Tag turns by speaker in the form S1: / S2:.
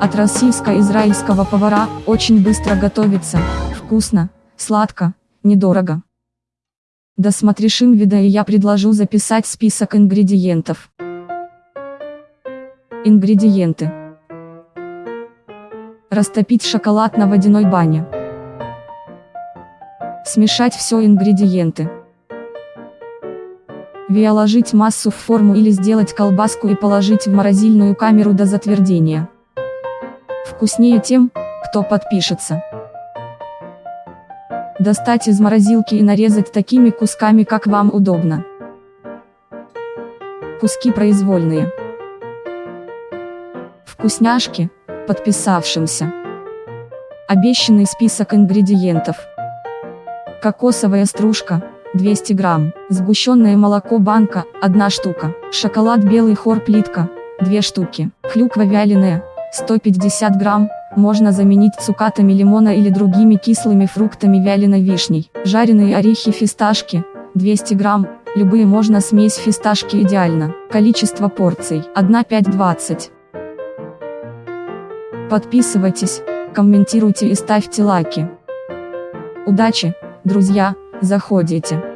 S1: От российско-израильского повара, очень быстро готовится, вкусно, сладко, недорого. Досмотришь вида и я предложу записать список ингредиентов. Ингредиенты. Растопить шоколад на водяной бане. Смешать все ингредиенты. Виоложить массу в форму или сделать колбаску и положить в морозильную камеру до затвердения. Вкуснее тем, кто подпишется. Достать из морозилки и нарезать такими кусками, как вам удобно. Куски произвольные. Вкусняшки, подписавшимся. Обещанный список ингредиентов. Кокосовая стружка, 200 грамм, сгущенное молоко банка, 1 штука, шоколад белый хор плитка, 2 штуки, клюква вяленая, 150 грамм, можно заменить цукатами лимона или другими кислыми фруктами вяленой вишней, жареные орехи фисташки, 200 грамм, любые можно смесь фисташки идеально, количество порций, 1-5-20. Подписывайтесь, комментируйте и ставьте лайки. Удачи, друзья! заходите.